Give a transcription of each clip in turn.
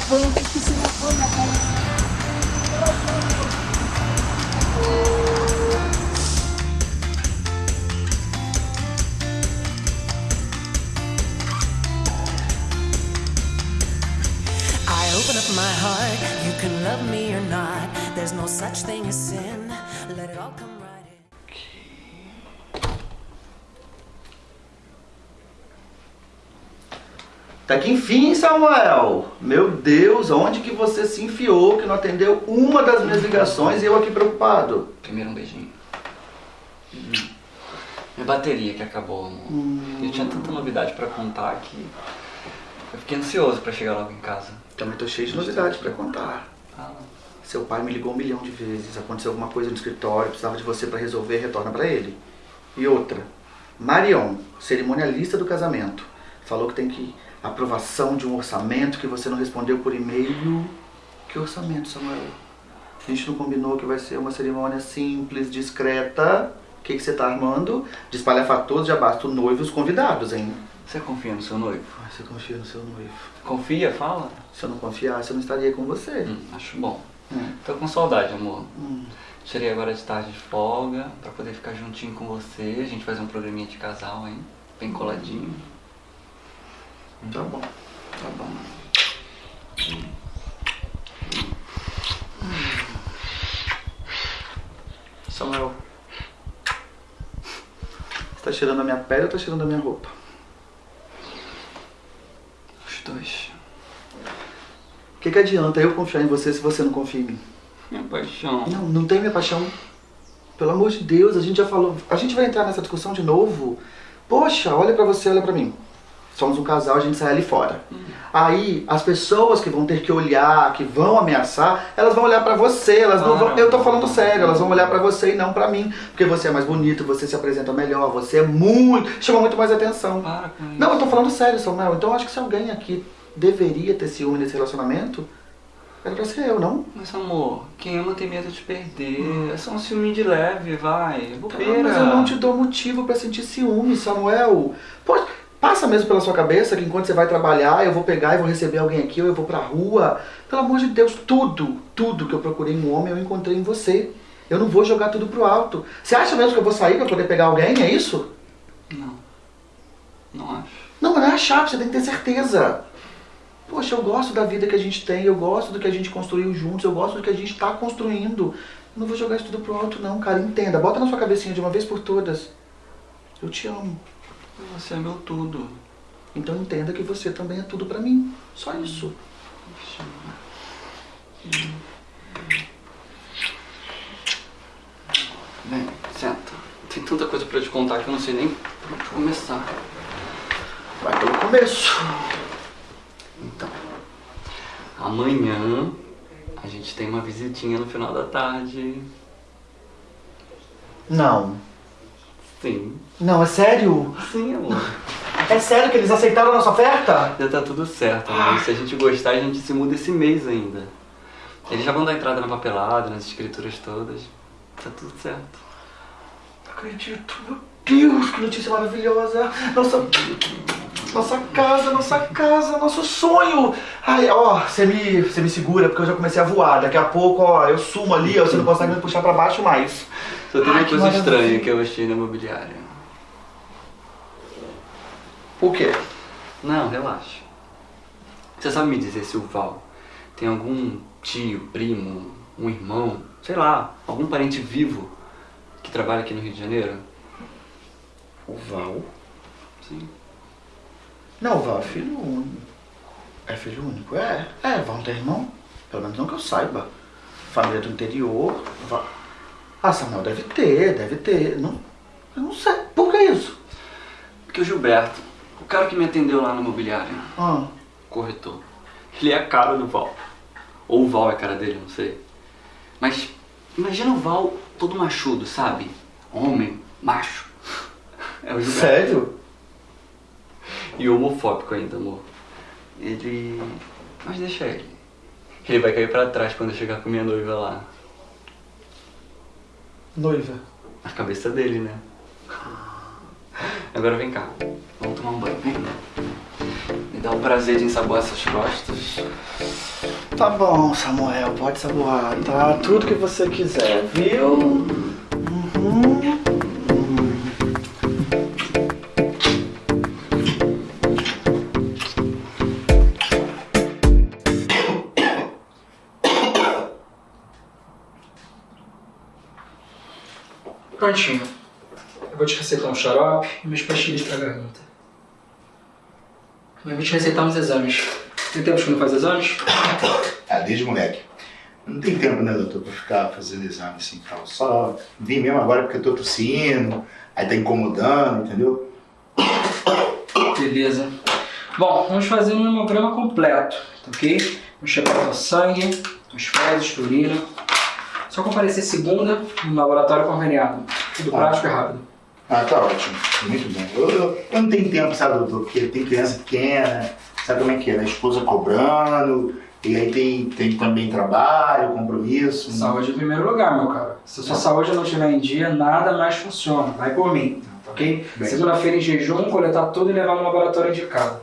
foi? O que? Tá que enfim, Samuel. Meu Deus, onde que você se enfiou que não atendeu uma das minhas ligações e eu aqui preocupado? Primeiro um beijinho. Minha bateria que acabou, amor. Eu tinha tanta novidade pra contar que eu fiquei ansioso pra chegar logo em casa. Também tô cheio de novidades pra contar. Fala. Seu pai me ligou um milhão de vezes. Aconteceu alguma coisa no escritório, precisava de você pra resolver, retorna pra ele. E outra, Marion, cerimonialista do casamento, falou que tem que aprovação de um orçamento que você não respondeu por e-mail. Que orçamento, Samuel? A gente não combinou que vai ser uma cerimônia simples, discreta. O que, que você tá armando? De espalhafatoso, já basta o noivo e os convidados, hein? Você confia no seu noivo? Ai, você confia no seu noivo. Confia? Fala. Se eu não confiasse, eu não estaria com você. Hum, acho bom. Hum. Tô com saudade, amor. Hum. Tirei agora de tarde de folga pra poder ficar juntinho com você. A gente fazer um programinha de casal, hein? Bem coladinho. Tá bom. Tá bom. Samuel. Você tá cheirando a minha pele ou tá cheirando a minha roupa? Os dois. O que, que adianta eu confiar em você se você não confia em mim? Minha paixão. Não, não tem minha paixão. Pelo amor de Deus, a gente já falou. A gente vai entrar nessa discussão de novo. Poxa, olha pra você, olha pra mim. Somos um casal, a gente sai ali fora. Aí, as pessoas que vão ter que olhar, que vão ameaçar, elas vão olhar pra você, elas não vão... Eu tô falando sério, elas vão olhar pra você e não pra mim. Porque você é mais bonito, você se apresenta melhor, você é muito... Chama muito mais atenção. Para com isso. Não, eu tô falando sério, Samuel. Então eu acho que se alguém aqui deveria ter ciúme nesse relacionamento, era pra ser eu, não? Mas amor, quem ama tem medo de perder. É só um ciúme de leve, vai. Tá, Bobeira. mas eu não te dou motivo pra sentir ciúme, Samuel. Pô, passa mesmo pela sua cabeça que enquanto você vai trabalhar, eu vou pegar e vou receber alguém aqui, ou eu vou pra rua. Pelo amor de Deus, tudo, tudo que eu procurei em um homem, eu encontrei em você. Eu não vou jogar tudo pro alto. Você acha mesmo que eu vou sair pra poder pegar alguém? É isso? Não. Não acho. Não, não é chato, você tem que ter certeza. Poxa, eu gosto da vida que a gente tem, eu gosto do que a gente construiu juntos, eu gosto do que a gente tá construindo. Eu não vou jogar isso tudo pro alto não, cara. Entenda, bota na sua cabecinha de uma vez por todas. Eu te amo. Você é meu tudo. Então entenda que você também é tudo pra mim. Só isso. Vem, senta. Tem tanta coisa pra te contar que eu não sei nem por onde começar. Vai pelo começo. Então, amanhã a gente tem uma visitinha no final da tarde. Não. Sim. Não, é sério? Sim, amor. É sério que eles aceitaram a nossa oferta? Já tá tudo certo, amor. Se a gente gostar, a gente se muda esse mês ainda. Eles já vão dar entrada na papelada, nas escrituras todas. Tá tudo certo. Não acredito. Meu Deus, que notícia maravilhosa. Nossa, nossa casa, nossa casa, nosso sonho. Ai, ó, você me, você me segura porque eu já comecei a voar. Daqui a pouco, ó, eu sumo ali, ó, você não consegue me puxar pra baixo mais. Só tem uma coisa estranha que eu achei na imobiliária. O quê? Não, relaxa. Você sabe me dizer se o Val tem algum tio, primo, um irmão, sei lá, algum parente vivo que trabalha aqui no Rio de Janeiro? O Val? Sim. Não, o Val é filho único. É filho único? É. É, Val não tem irmão. Pelo menos não que eu saiba. Família do interior. Val... Ah, Samuel, deve ter, deve ter. Não, eu não sei. Por que isso? Porque o Gilberto, o cara que me atendeu lá no imobiliário, Ah, corretor, ele é a cara do Val. Ou o Val é a cara dele, não sei. Mas imagina o Val todo machudo, sabe? Homem, macho. É o Gilberto. sério? E homofóbico ainda, amor. Ele. Mas deixa ele. Ele vai cair pra trás quando eu chegar com minha noiva lá. Noiva. A cabeça dele, né? Agora vem cá. Vamos tomar um banho, vem. Me dá o prazer de ensaboar essas costas. Tá bom, Samuel, pode saboar, tá? Tudo que você quiser, viu? Uhum. Prontinho. Vou te receitar um xarope e umas pastilhas pra garganta. Eu vou te receitar uns exames. Tem tempo que não faz exames? Ah, desde moleque. Não tem tempo, né, doutor, pra ficar fazendo exame assim e tal. Só vim mesmo agora porque eu tô tossindo, aí tá incomodando, entendeu? Beleza. Bom, vamos fazer um hemograma completo, tá ok? Vamos checar o sangue, as fezes, urina. Só comparecer segunda no laboratório conveniado. Tudo Tá. prático e rápido. Ah, tá ótimo. Muito bem. Eu, eu, eu não tenho tempo, sabe, doutor, porque tem criança pequena, sabe como é que é, né? A esposa cobrando, e aí tem, tem também trabalho, compromisso. Saúde em primeiro lugar, meu cara. Se a sua saúde não estiver em dia, nada mais funciona. Vai por mim, tá ok? Segunda-feira em jejum, coletar tudo e levar no laboratório indicado.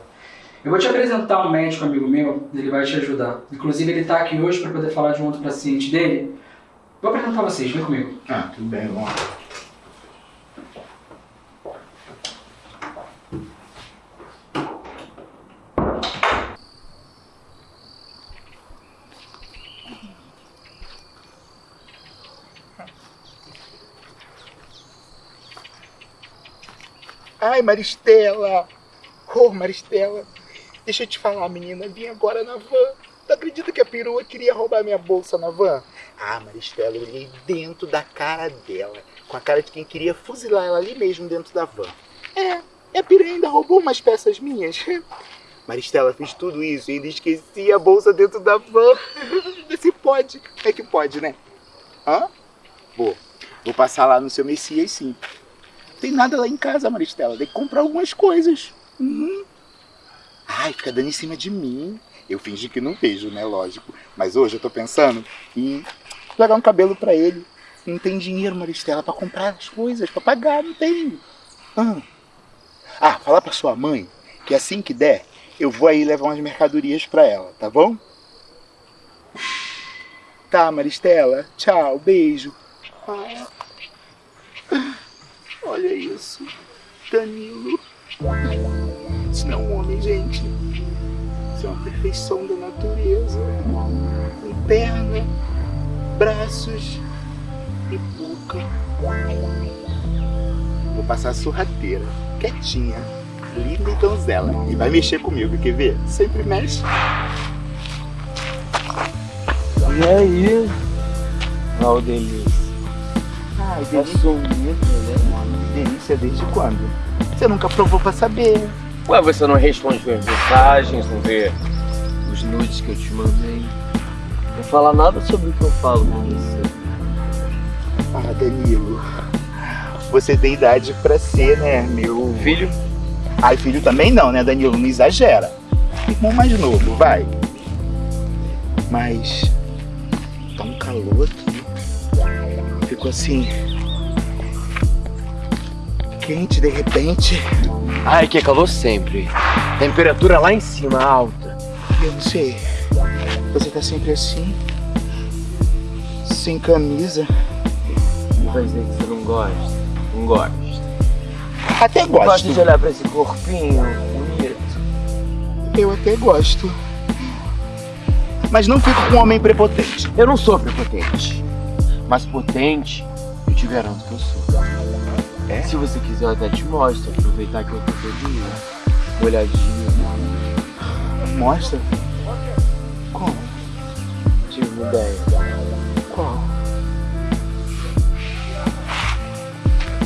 Eu vou te apresentar um médico amigo meu, ele vai te ajudar. Inclusive, ele tá aqui hoje para poder falar de um outro paciente dele. Vou apresentar vocês, vem comigo. Ah, tudo bem, vamos lá. Ai, Maristela! Ô, Maristela! Deixa eu te falar, menina. Vim agora na van. Tu acredita que a perua queria roubar minha bolsa na van? Ah, Maristela, eu olhei dentro da cara dela. Com a cara de quem queria fuzilar ela ali mesmo dentro da van. É, e a perua ainda roubou umas peças minhas. Maristela fez tudo isso e ainda esqueci a bolsa dentro da van. Se pode. É que pode, né? Hã? Vou. Vou passar lá no seu Messias, sim. Tem nada lá em casa, Maristela. Tem que comprar algumas coisas. Uhum. Ai, fica dando em cima de mim. Eu fingi que não vejo, né? Lógico. Mas hoje eu tô pensando em pegar um cabelo pra ele. Não tem dinheiro, Maristela, pra comprar as coisas, pra pagar, não tem. Ah, ah fala pra sua mãe que assim que der, eu vou aí levar umas mercadorias pra ela, tá bom? Tá, Maristela. Tchau, beijo. Olha isso. Danilo. Isso não é um homem, gente. Isso é uma perfeição da natureza. Com perna, braços e boca. Vou passar a sorrateira, quietinha, linda e donzela. E vai mexer comigo, quer ver? Sempre mexe. E aí, Valdelícia? Ai, Tá delícia. sumido, né? Delícia desde quando? Você nunca provou pra saber. Ué, você não responde minhas mensagens, não vê os nudes que eu te mandei. Não fala nada sobre o que eu falo com você. Ah, Danilo. Você tem idade pra ser, né, meu... Filho, Ai, filho também não, né, Danilo? Não exagera. Irmão mais novo, vai. Mas... Tá um calor aqui. Ficou assim... Quente, de repente. ai que calor sempre. Temperatura lá em cima, alta. Eu não sei. Você tá sempre assim. Sem camisa. E vai dizer que você não gosta? Não gosta. Até Gosta gosto. de olhar pra esse corpinho bonito? Eu até gosto. Mas não fico com um homem prepotente. Eu não sou prepotente. Mas potente, eu te garanto que eu sou. É? Se você quiser, eu até te mostro. Aproveitar que eu tô. Uma olhadinha. Mostra. Como? Tive uma ideia. Qual?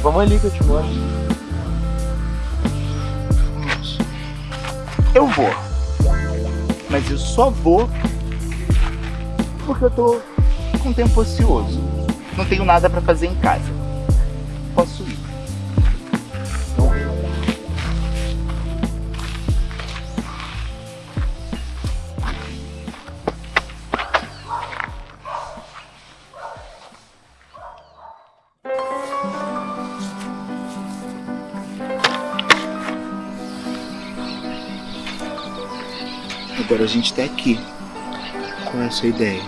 Vamos ali que eu te mostro. Eu vou. Mas eu só vou porque eu tô com tempo ocioso. Não tenho nada pra fazer em casa. Gente tá aqui. Qual é a sua ideia?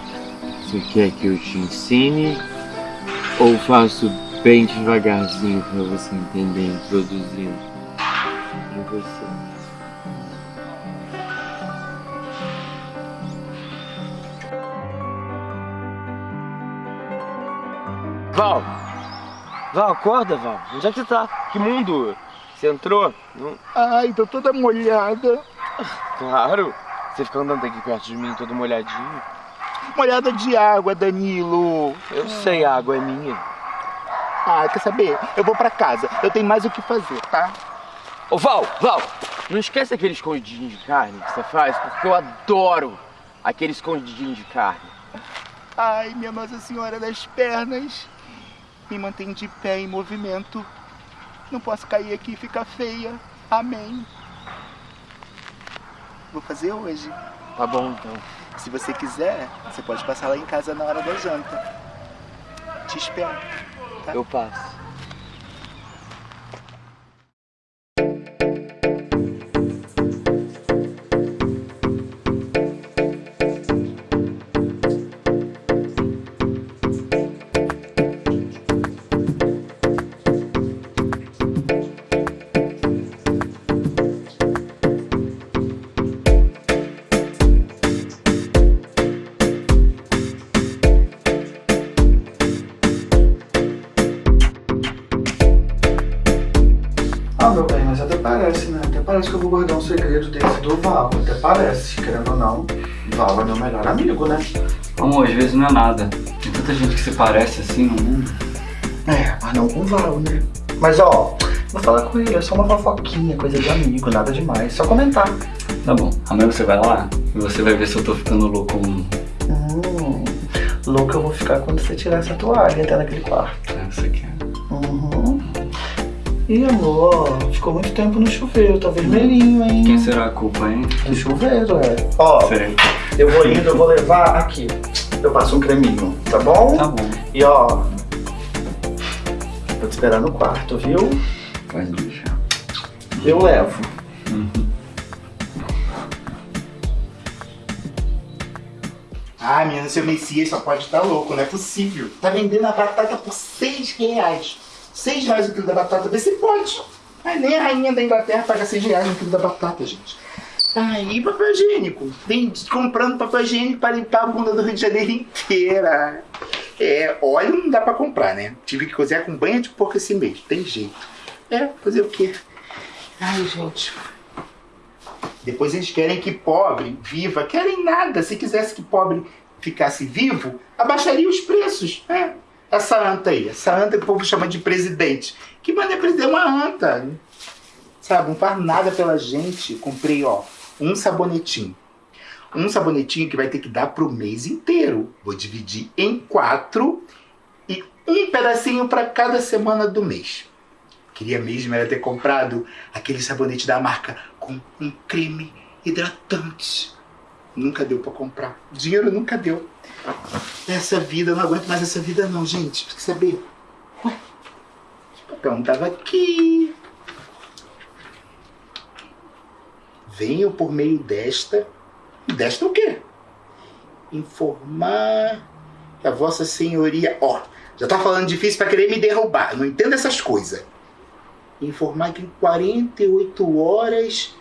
Você quer que eu te ensine ou faço bem devagarzinho pra você entender, introduzindo em você? Val! Val, acorda, Val. Onde é que você tá? Que mundo? Você entrou? Não... Ai, tô toda molhada. Claro. Você fica andando aqui perto de mim todo molhadinho. Molhada de água, Danilo. Eu sei, a água é minha. Ah, quer saber? Eu vou pra casa. Eu tenho mais o que fazer, tá? Ô Val, Val, não esquece aquele escondidinho de carne que você faz, porque eu adoro aquele escondidinho de carne. Ai, minha Nossa Senhora das pernas. Me mantém de pé em movimento. Não posso cair aqui e ficar feia. Amém. Vou fazer hoje. Tá bom, então. Se você quiser, você pode passar lá em casa na hora da janta. Te espero. Eu passo. Melhor amigo, né? Amor, às vezes não é nada. Tem tanta gente que se parece assim no mundo. É, mas não com o Val, né? Mas ó, vou falar com ele, é só uma fofoquinha, coisa de amigo, nada demais. Só comentar. Tá bom, amanhã você vai lá e você vai ver se eu tô ficando louco ou não. Hum, louco eu vou ficar quando você tirar essa toalha até naquele quarto. É, você quer. Uhum. Ih, amor, ficou muito tempo no chuveiro, tá vermelhinho, hein? Quem será a culpa, hein? Do chuveiro, é. Ó, Sei. Eu vou indo, eu vou levar aqui. Eu passo um creminho, tá bom? Tá bom, E ó, vou te esperar no quarto, viu? pode deixar. Eu levo. Ah, menina, seu Messias só pode estar louco, não é possível. Tá vendendo a batata por seis reais. Seis reais o quilo da batata, vê se pode. Ah, nem a rainha da Inglaterra paga seis reais no quilo da batata, gente. Ah, e papel higiênico? Tem comprando papel higiênico para limpar a bunda do Rio de Janeiro inteira. É, óleo não dá pra comprar, né? Tive que cozinhar com banha de porco esse mês, tem jeito. É, fazer o quê? Ai, gente. Depois eles querem que pobre viva. Querem nada. Se quisesse que pobre ficasse vivo, abaixaria os preços. É. Essa anta aí, essa anta que o povo chama de presidente. Que manda é presidente? É uma anta. Sabe, não faz nada pela gente. Comprei, ó, um sabonetinho. Um sabonetinho que vai ter que dar pro mês inteiro. Vou dividir em quatro e um pedacinho para cada semana do mês. Queria mesmo era ter comprado aquele sabonete da marca com um creme hidratante. Nunca deu pra comprar. Dinheiro nunca deu. Essa vida, não aguento mais essa vida não, gente. Quer saber? Ué, o papel não tava aqui. Venho por meio desta. Desta o quê? Informar que a vossa senhoria... Ó, já tá falando difícil pra querer me derrubar. Não entendo essas coisas informar que em 48 horas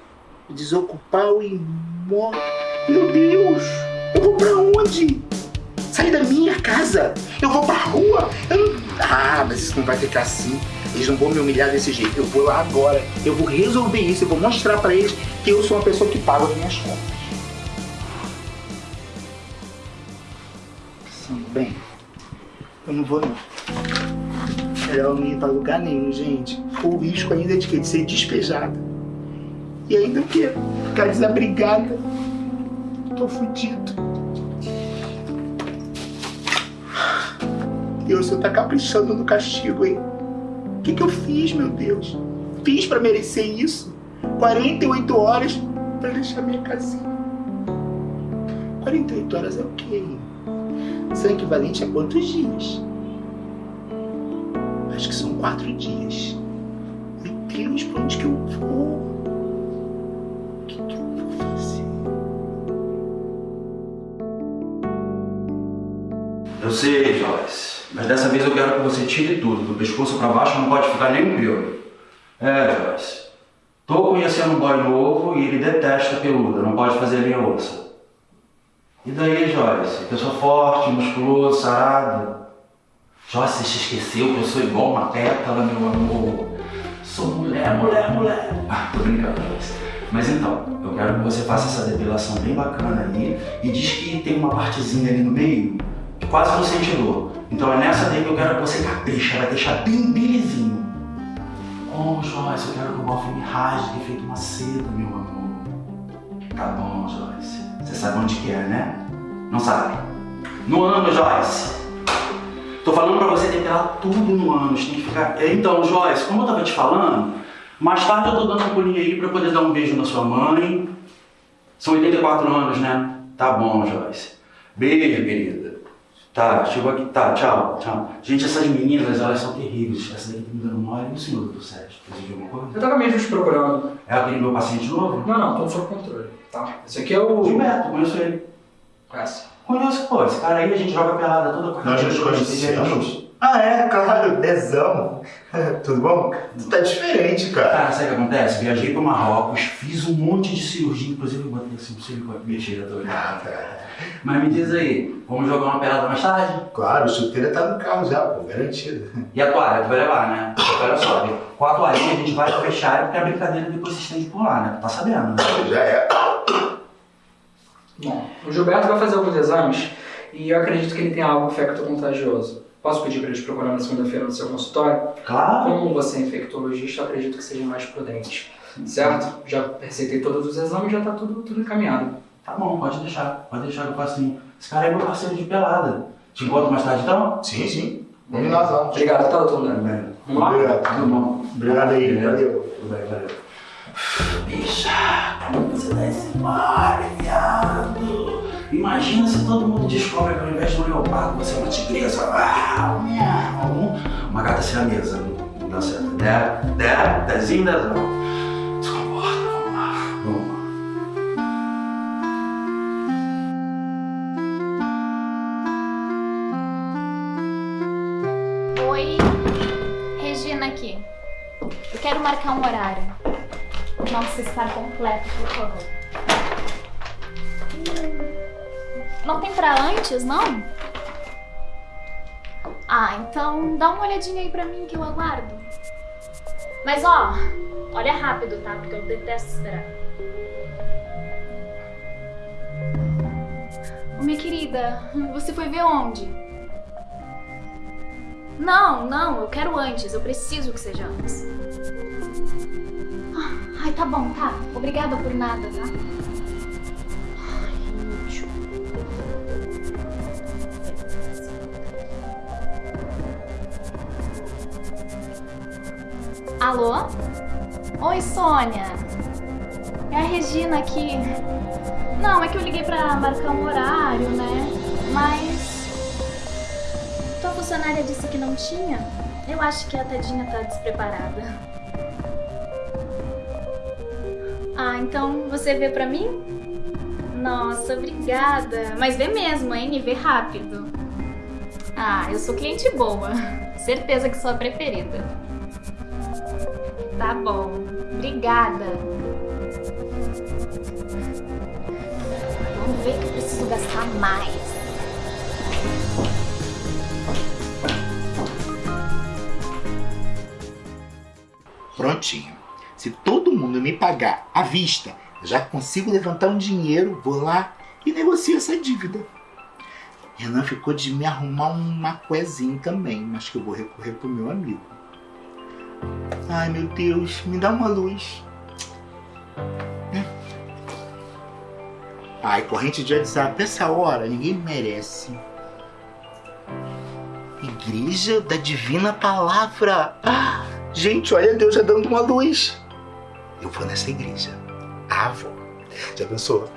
desocupar o imóvel. Meu Deus! Eu vou pra onde? Sair da minha casa? Eu vou pra rua? Eu não... Ah, mas isso não vai ficar assim. Eles não vão me humilhar desse jeito. Eu vou lá agora. Eu vou resolver isso. Eu vou mostrar pra eles que eu sou uma pessoa que paga as minhas contas. Sim, bem. Eu não vou não. Melhor não ir pra lugar nenhum, gente. O risco ainda é de? De ser despejada. E ainda o quê? Ficar desabrigada. Tô fudido. Deus, senhor tá caprichando no castigo, hein? O que que eu fiz, meu Deus? Fiz pra merecer isso? 48 horas pra deixar minha casinha. 48 horas é o quê? São equivalente a quantos dias? Acho que são quatro dias. Meu Deus, pra onde que eu vou? O que, que eu vou fazer? Eu sei, Joyce. Mas dessa vez eu quero que você tire tudo. Do pescoço pra baixo não pode ficar nem um. É, Joyce. Tô conhecendo um boy novo e ele detesta peluda. Não pode fazer minha ossa. E daí, Joyce? Pessoa forte, musculosa, sarada. Joyce, se esqueceu que eu sou igual uma pétala, meu amor. Sou mulher, mulher, mulher. Ah, tô brincando, Joyce. Mas então, eu quero que você faça essa depilação bem bacana ali e diz que tem uma partezinha ali no meio que quase não sente dor. Então é nessa daí que eu quero que você capricha, vai deixar bem belezinho. Oh, Joyce, eu quero que o bofe me rasgue feito uma seda, meu amor. Tá bom, Joyce. Você sabe onde que é, né? Não sabe? No ano, Joyce. Tô falando pra você depilar tudo no ânus, tem que ficar... Então, Joyce, como eu tava te falando, mais tarde eu tô dando um pulinho aí pra poder dar um beijo na sua mãe. São 84 anos, né? Tá bom, Joyce. Beijo, querida. Tá, chegou aqui. Tá, tchau, tchau. Gente, essas meninas, elas são terríveis. Essa daqui tá me dando mole. E o senhor, doutor Sérgio? Precisa de alguma coisa? Eu tava mesmo te procurando. É aquele meu paciente novo? Não, não, tô sob controle. Tá. Esse aqui é o. Gilberto, conheço ele. Conhece? Conheço, pô. Esse cara aí a gente joga pelada toda Nós nos conhecemos? Ah, é, claro, Dezão. Tudo bom? Tu tá diferente, cara. Cara, sabe o que acontece? Viajei pro Marrocos, fiz um monte de cirurgia, inclusive eu botei assim um silicone. Mentira, tô olhando. Ah, cara. Mas me diz aí, vamos jogar uma pelada mais tarde? Claro, o chuteira tá no carro já, pô, garantido. E a toalha, tu vai levar, né? Porque olha só, com a toalhinha a gente vai fechar porque a brincadeira depois se estende por lá, né? Tu tá sabendo, né? Já é. Bom, o Gilberto vai fazer alguns exames e eu acredito que ele tem algo infecto-contagioso. Posso pedir para ele te procurar na segunda-feira no seu consultório? Claro. Como você é infectologista, acredito que seja mais prudente. Certo? Já receitei todos os exames, já tá tudo, tudo encaminhado. Tá bom, pode deixar. Pode deixar que eu faço assim. Esse cara é meu parceiro de pelada. Te encontro mais tarde então? Sim, sim. Combinadão. Obrigado, tá, doutor Tudo André? bem. Vamos lá? Obrigado. Tudo bom. Obrigado aí, valeu. Tudo bem, valeu. Bicha, como você vai se embora, viado? Imagina se todo mundo descobre que ao invés de um leopardo você é uma tigresa. Ah, miau. Uma gata siamesa. Não dá certo. Dé, dé, dezinho, dezão. Se vamos lá. Vamos lá. Oi, Regina aqui. Eu quero marcar um horário. Não precisa estar completo, por favor. Não tem pra antes, não? Ah, então dá uma olhadinha aí pra mim que eu aguardo. Mas ó, olha rápido, tá? Porque eu detesto esperar. Ô, minha querida, você foi ver onde? Não, não, eu quero antes. Eu preciso que seja antes. Ah, Ai, tá bom, tá. Obrigada por nada, tá? Alô? Oi, Sônia. É a Regina aqui. Não, é que eu liguei pra marcar um horário, né? Mas tua funcionária disse que não tinha? Eu acho que a tadinha tá despreparada. Ah, então você vê pra mim? Nossa, obrigada. Mas vê mesmo, hein? Vê rápido. Ah, eu sou cliente boa. Certeza que sou a preferida. Tá bom. Obrigada. Vamos ver que eu preciso gastar mais. Prontinho. Se todo mundo me pagar à vista, já consigo levantar um dinheiro, vou lá e negocio essa dívida. Renan ficou de me arrumar um macuezinho também, mas que eu vou recorrer pro meu amigo. Ai meu Deus, me dá uma luz. Ai, corrente de WhatsApp, essa hora ninguém merece. Igreja da Divina Palavra. Ah, gente, olha Deus já dando uma luz. Eu vou nessa igreja. Ah, vou. Já pensou?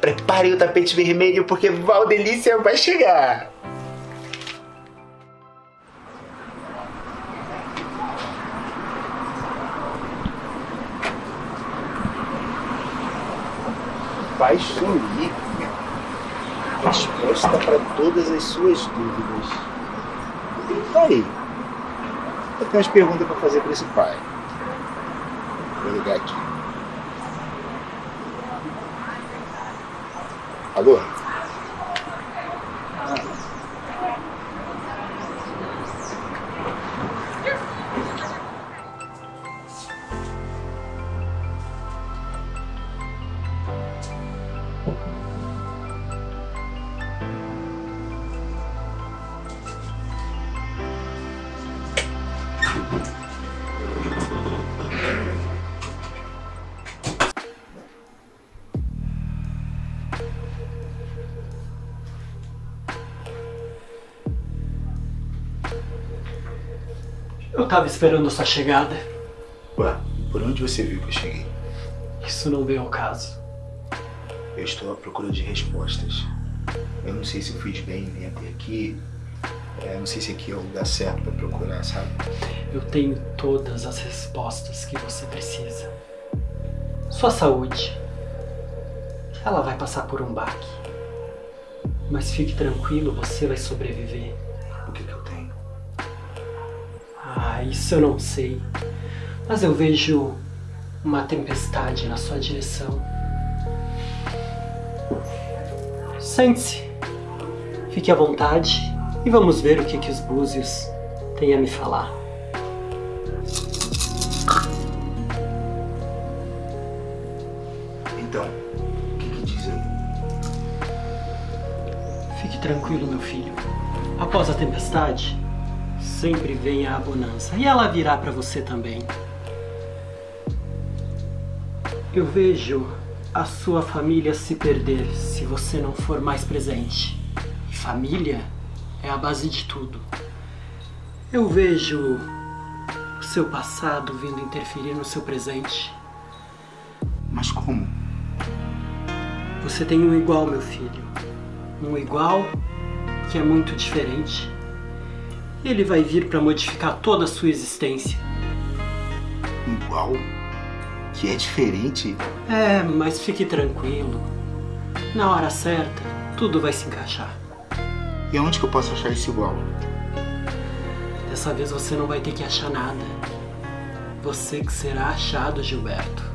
Prepare o tapete vermelho porque Valdelícia vai chegar. Vai sumir. resposta para todas as suas dúvidas. Tá aí. Eu tenho umas perguntas para fazer para esse pai. Vou ligar aqui. Alô? Eu tava esperando sua chegada. Ué, por onde você viu que eu cheguei? Isso não veio ao caso. Eu estou à procura de respostas. Eu não sei se eu fiz bem em vir até aqui. É, não sei se aqui é o lugar certo para procurar, sabe? Eu tenho todas as respostas que você precisa. Sua saúde. Ela vai passar por um baque. Mas fique tranquilo, você vai sobreviver. Isso eu não sei. Mas eu vejo uma tempestade na sua direção. Sente-se. Fique à vontade e vamos ver o que, que os búzios têm a me falar. Então, o que, que diz aí? Fique tranquilo, meu filho. Após a tempestade, sempre vem a bonança. E ela virá para você também. Eu vejo a sua família se perder se você não for mais presente. E família é a base de tudo. Eu vejo o seu passado vindo interferir no seu presente. Mas como? Você tem um igual, meu filho. Um igual que é muito diferente. Ele vai vir para modificar toda a sua existência. Igual? Que é diferente? É, mas fique tranquilo. Na hora certa, tudo vai se encaixar. E onde que eu posso achar esse igual? Dessa vez você não vai ter que achar nada. Você que será achado, Gilberto.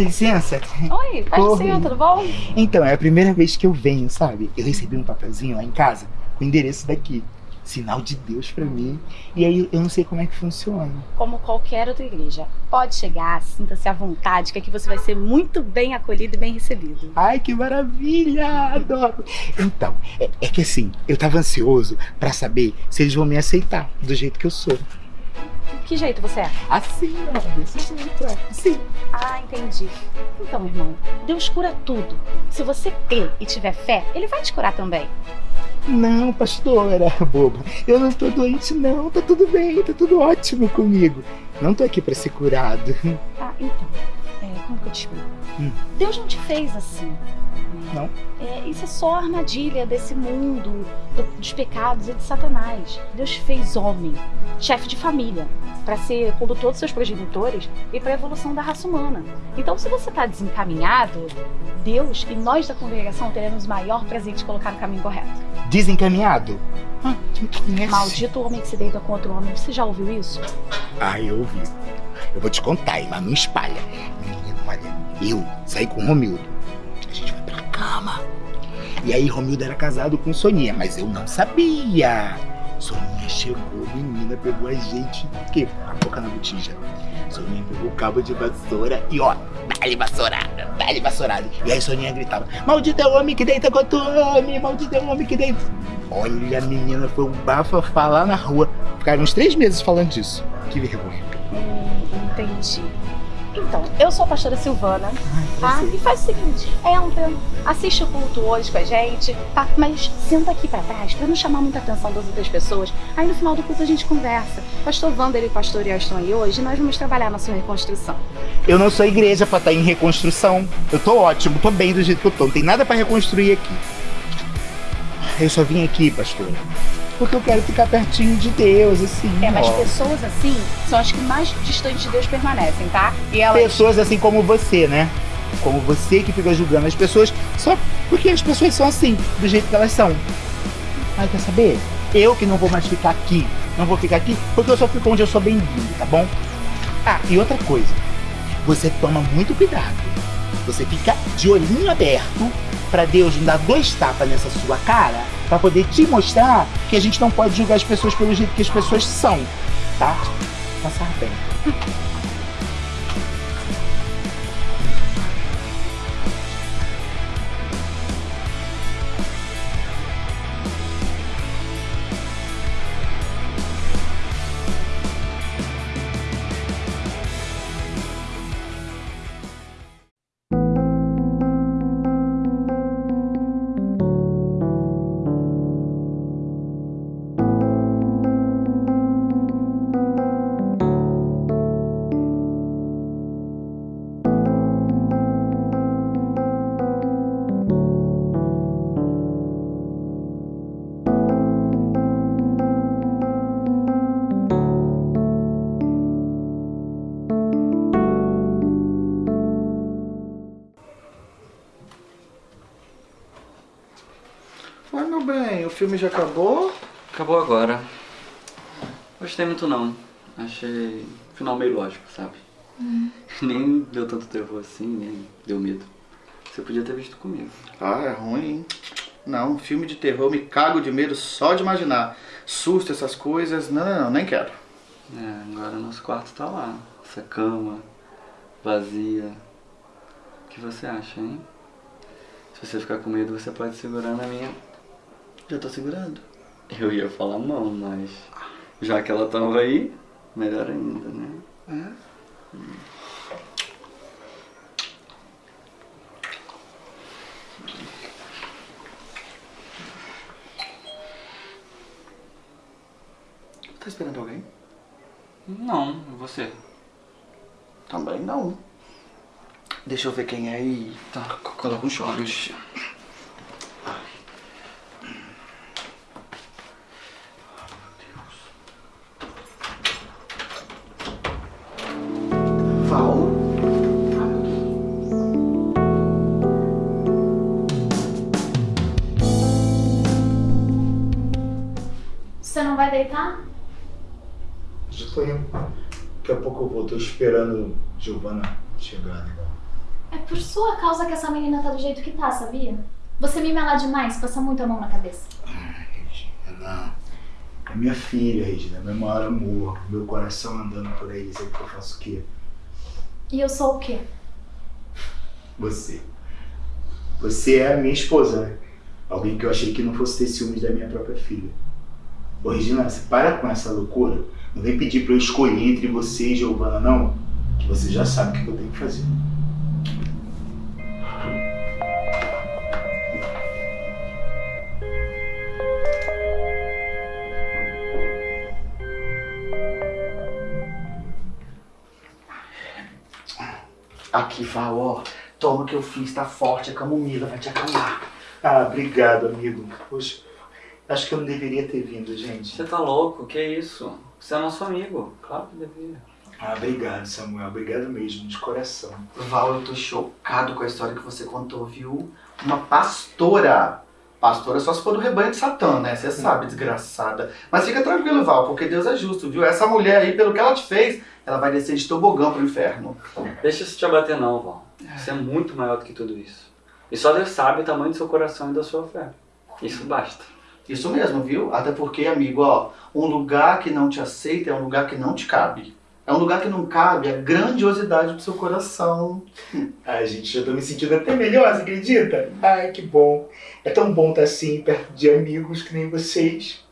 Dá licença. Oi, ser, tudo bom? Então, é a primeira vez que eu venho, sabe? Eu recebi um papelzinho lá em casa com o endereço daqui. Sinal de Deus pra mim. E aí eu não sei como é que funciona. Como qualquer outra igreja. Pode chegar, sinta-se à vontade, que aqui você vai ser muito bem acolhido e bem recebido. Ai, que maravilha! Adoro! Então, é, é que assim, eu tava ansioso pra saber se eles vão me aceitar do jeito que eu sou. Que jeito você é? Assim, ó, desse jeito, é. Assim. Ah, entendi. Então, irmão, Deus cura tudo. Se você crer e tiver fé, Ele vai te curar também. Não, pastora, boba. Eu não tô doente, não. Tá tudo bem, tá tudo ótimo comigo. Não tô aqui pra ser curado. Ah, então, é, como que eu te explico? Hum. Deus não te fez assim. Não? É, isso é só armadilha desse mundo, do- dos pecados e de Satanás. Deus fez homem, chefe de família, para ser condutor dos seus progenitores e para a evolução da raça humana. Então, se você está desencaminhado, Deus e nós da congregação teremos o maior prazer de colocar no caminho correto. Desencaminhado? Ah? Maldito homem que se deita com outro homem. Você já ouviu isso? Ah, eu ouvi. Eu vou te contar, mas não espalha. Menino, olha, eu saí com o Romildo. A. E aí, Romildo era casado com Soninha, mas eu não sabia. Soninha chegou, menina, pegou a gente, o quê? A boca na botija. Soninha pegou o cabo de vassoura e ó, dá-lhe vassourada, dá-lhe vassourada. E aí Soninha gritava, maldito é o homem que deita com outro homem, maldito é o homem que deita. Olha, menina, foi um bafafá lá na rua. Ficaram uns três meses falando disso. Que vergonha. Hum, entendi. Então, eu sou a pastora Silvana, tá? E faz o seguinte, entra, assiste o culto hoje com a gente, tá? Mas senta aqui pra trás pra não chamar muita atenção das outras pessoas. Aí no final do culto a gente conversa. Pastor Wander e o pastor Ian estão aí hoje e nós vamos trabalhar na sua reconstrução. Eu não sou igreja pra estar em reconstrução. Eu tô ótimo, tô bem do jeito que eu tô. Não tem nada pra reconstruir aqui. Eu só vim aqui, pastor, porque eu quero ficar pertinho de Deus, assim. É, mas ó. pessoas assim são as que mais distantes de Deus permanecem, tá? E elas... Pessoas assim como você, né? Como você que fica julgando as pessoas só porque as pessoas são assim, do jeito que elas são. Ai, quer saber? Eu que não vou mais ficar aqui. Não vou ficar aqui porque eu só fico onde eu sou bem-vindo, tá bom? Ah, e outra coisa. Você toma muito cuidado. Você fica de olhinho aberto pra Deus não dar dois tapas nessa sua cara pra poder te mostrar que a gente não pode julgar as pessoas pelo jeito que as pessoas são, tá? Passar bem. Filme já acabou? Acabou agora. Gostei muito não. Achei o final meio lógico, sabe? Nem deu tanto terror assim, nem deu medo. Você podia ter visto comigo. Ah, é ruim, hein? Não, filme de terror, eu me cago de medo só de imaginar. Susto, essas coisas, não, não, não, nem quero. É, agora nosso quarto tá lá. Essa cama vazia. O que você acha, hein? Se você ficar com medo, você pode segurar na minha. Já tô segurando. Eu ia falar mão, mas já que ela tava aí, melhor ainda, né? É? Tá esperando alguém? Não, e você? Também não. Deixa eu ver quem é aí. Tá, coloca um short. Esperando Giovana chegar, né? É por sua causa que essa menina tá do jeito que tá, sabia? Você me mela demais, passa muito a mão na cabeça. Não. É minha filha, Regina. É meu maior amor. Meu coração andando por aí. Sabe que eu faço o quê? E eu sou o quê? Você. Você é a minha esposa, né? Alguém que eu achei que não fosse ter ciúmes da minha própria filha. Ô, Regina, você para com essa loucura. Não vem pedir pra eu escolher entre você e Giovana, não. Que você já sabe o que eu tenho que fazer. Aqui, Val, ó. Toma o que eu fiz, tá forte, a camomila vai te acalmar. Ah, obrigado, amigo. Poxa, acho que eu não deveria ter vindo, gente. Você tá louco? Que isso? Você é nosso amigo. Claro que devia. Ah, obrigado, Samuel. Obrigado mesmo, de coração. Val, eu tô chocado com a história que você contou, viu? Uma pastora. Pastora só se for do rebanho de Satã, né? Você sabe, desgraçada. Mas fica tranquilo, Val, porque Deus é justo, viu? Essa mulher aí, pelo que ela te fez, ela vai descer de tobogã pro inferno. Deixa isso te abater não, Val. Você é muito maior do que tudo isso. E só Deus sabe o tamanho do seu coração e da sua fé. Isso basta. Isso mesmo, viu? Até porque, amigo, ó, um lugar que não te aceita é um lugar que não te cabe. É um lugar que não cabe a grandiosidade do seu coração. Ai, gente, já tô me sentindo até melhor, você acredita? Ai, que bom. É tão bom estar assim, perto de amigos que nem vocês.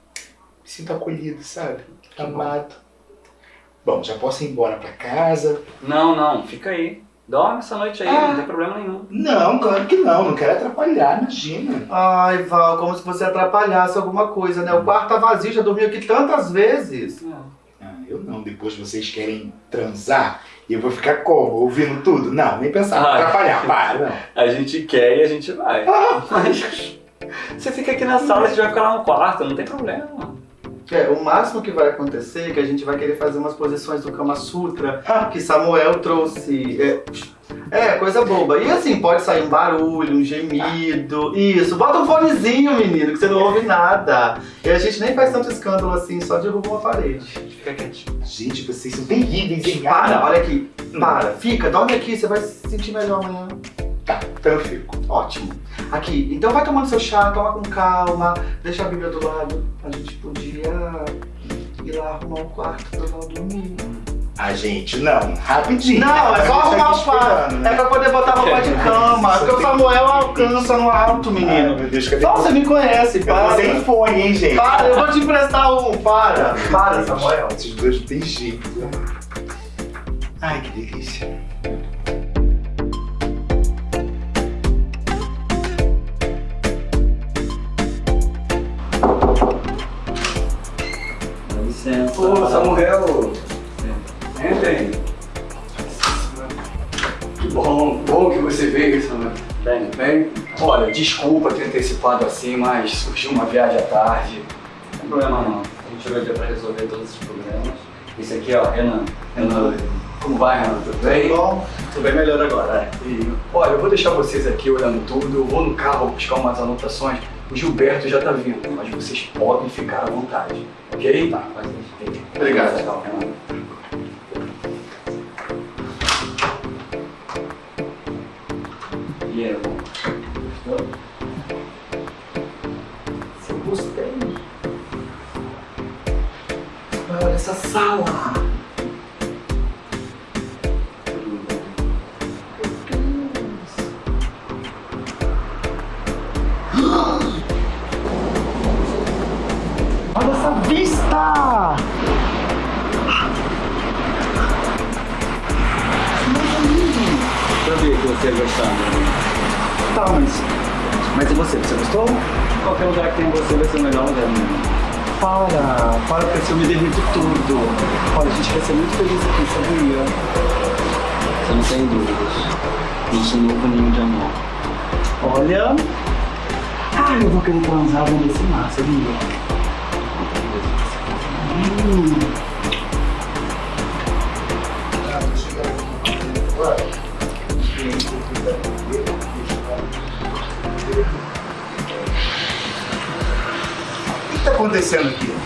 Me sinto acolhido, sabe? Amado. Bom, já posso ir embora pra casa? Não, não, fica aí. Dorme essa noite aí, Ah. não tem problema nenhum. Não, claro que não. Não quero atrapalhar, imagina. Ai, Val, como se você atrapalhasse alguma coisa, né? O quarto tá vazio, já dormiu aqui tantas vezes. Ah, eu não. Depois vocês querem transar e eu vou ficar como? Ouvindo tudo? Não, nem pensar. Ai. Atrapalhar, para. Não. A gente quer e a gente vai. Mas você fica aqui na sala, a gente vai ficar lá no quarto, não tem problema. É, o máximo que vai acontecer é que a gente vai querer fazer umas posições do Kama Sutra que Samuel trouxe. É, é, coisa boba. E assim, pode sair um barulho, um gemido. Isso, bota um fonezinho, menino, que você não ouve nada. E a gente nem faz tanto escândalo assim, só derruba uma parede. Fica quietinho. Gente, vocês são terríveis, hein? Para, olha aqui. Para, fica, dorme aqui, você vai se sentir melhor amanhã. Tá, então eu fico. Ótimo. Aqui, então vai tomando seu chá, toma com calma, deixa a Bíblia do lado. A gente podia ir lá arrumar um quarto pra Val dormir. Ah, gente, não. Rapidinho. Não, é só A tá arrumar o quarto. né? É pra poder botar roupa de cama. Porque o Samuel alcança no alto, Ai, menino. meu Deus, cadê Só você me conhece, para. tô sem fone, hein, gente? Para, eu vou te emprestar um, para. Para, Samuel. Esses dois não tem jeito. Ai, que delícia. Licença. Ô, Samuel! Entrem. Que bom, bom que você veio, Samuel. Bem, Bem, olha, desculpa ter antecipado assim, mas surgiu uma viagem à tarde. não tem problema não. A gente tirou o dia pra resolver todos esses problemas. Esse aqui, ó, Renan. Renan, como vai, Renan? Tudo bem? Bom, Tô bem melhor agora, é. E, olha, eu vou deixar vocês aqui olhando tudo, eu vou no carro buscar umas anotações. O Gilberto já tá vindo, mas vocês podem ficar à vontade, ok? Tá. Obrigado. Tchau, Renan. E aí, gostou? eu gostei. Olha essa sala. Que gostar, né? Tá, mas. Mas e você? Você gostou? Qualquer lugar que tem você vai ser o melhor lugar mundo. Para, para porque assim eu me derrito tudo. Olha, a gente vai ser muito feliz aqui, sabia? Você não tem dúvidas. Nosso novo ninho de amor. Olha. Ah, eu vou querer transar dentro desse mar, sabia? Hum. Acontecendo aqui?